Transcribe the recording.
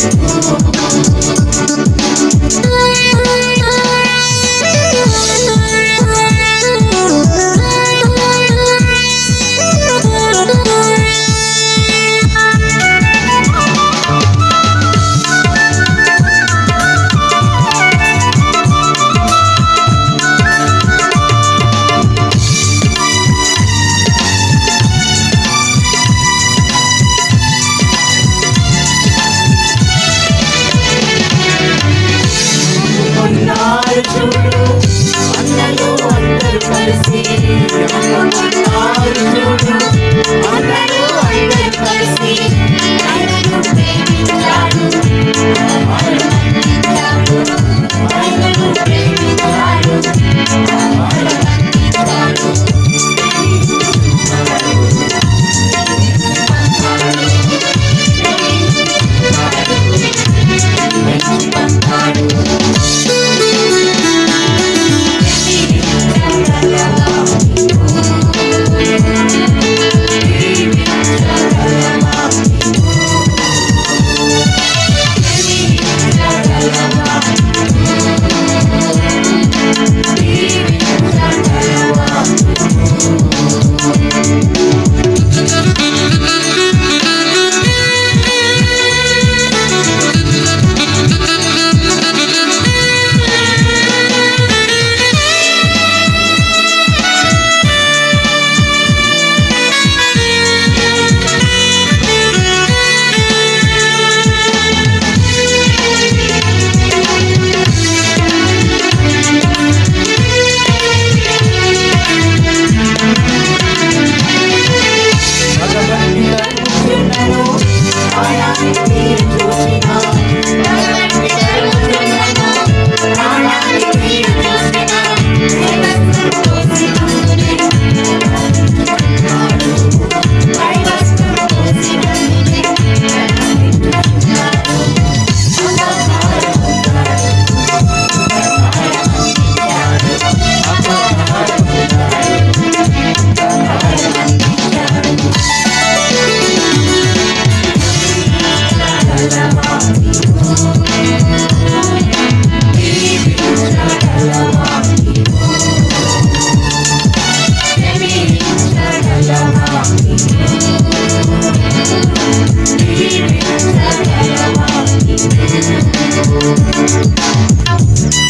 Oh, Outro